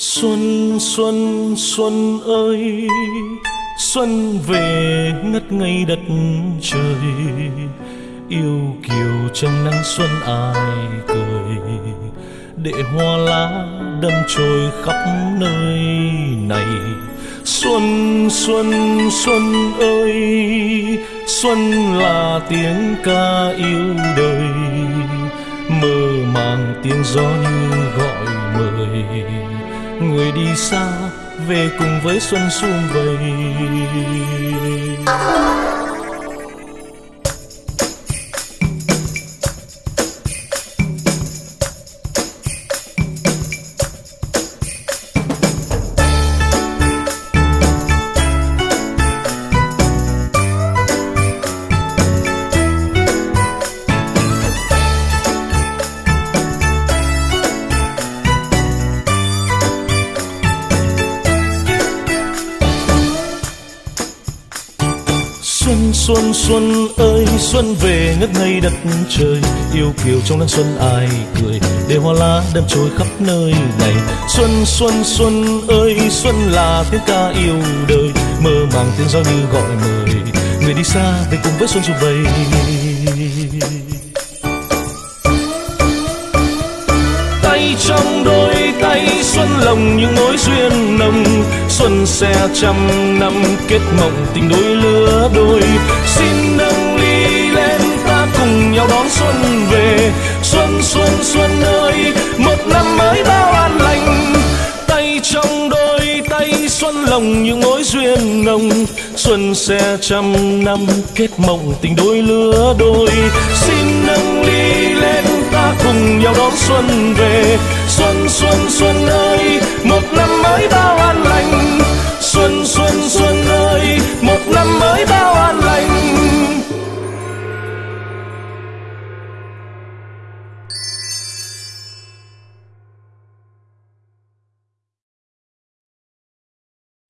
Xuân xuân xuân ơi, Xuân về ngất ngây đất trời. Yêu kiều trong nắng xuân ai cười, Để hoa lá đâm trôi khắp nơi này. Xuân xuân xuân ơi, Xuân là tiếng ca yêu đời. Mơ màng tiếng gió như gọi mời người đi xa về cùng với xuân sum vầy. Xuân xuân xuân ơi, xuân về ngất ngây đất trời. Yêu kiều trong nắng xuân ai cười, để hoa lá đâm trôi khắp nơi này. Xuân xuân xuân ơi, xuân là tiếng ca yêu đời. Mơ màng tiếng gió như gọi mời, người đi xa về cùng với xuân du vầy. Lòng những mối duyên nồng, xuân xe trăm năm kết mộng tình đôi lứa đôi. Xin nâng ly lên ta cùng nhau đón xuân về. Xuân xuân xuân ơi, một năm mới bao an lành. Tay trong đôi, tay xuân lòng những mối duyên nồng, xuân xe trăm năm kết mộng tình đôi lứa đôi. Xin nâng ly lên ta cùng nhau đón xuân về. Xuân